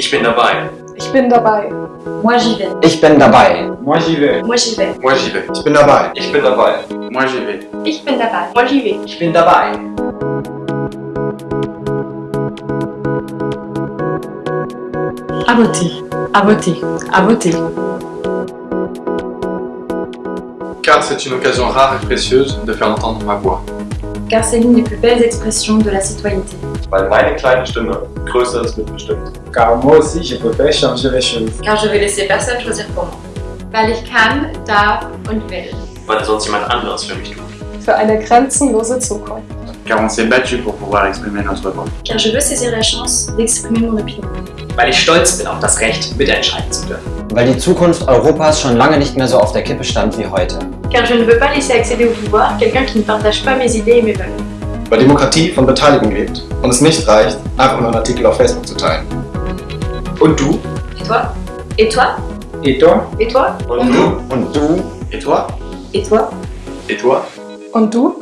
Ich bin dabei. Ich bin dabei. Moi j'y vais. Ich bin dabei. Moi j'y vais. Moi j'y vais. Moi j'y vais. Ich bin dabei. Ich bin dabei. Moi j'y vais. Ich bin dabei. Moi j'y vais. Ich bin dabei. À voter, à voter, à voter. Car c'est une occasion rare et précieuse de faire entendre ma voix. Car c'est l'une des plus belles expressions de la citoyenneté. Weil meine kleine Stimme Größeres mitbestimmt. Car moi aussi, je peux faire changer les choses. Car je vais laisser personne choisir pour moi. Weil ich kann, darf und will. Weil sonst jemand anderes für mich tut. Für eine grenzenlose Zukunft. Car on s'est battu pour pouvoir exprimer notre voix. Car je veux saisir la chance d'exprimer mon opinion. weil ich stolz bin auf das Recht, mitentscheiden zu dürfen. Weil die Zukunft Europas schon lange nicht mehr so auf der Kippe stand wie heute. Car je ne veux pas laisser accéder au pouvoir quelqu'un qui ne partage pas mes idées et mes valeurs. Weil Demokratie von Beteiligung lebt und es nicht reicht, einfach nur einen Artikel auf Facebook zu teilen. Und du? Et toi? Et toi? Et toi? Et toi? Und du? Und du? Et toi? Et toi? Et toi? Und du?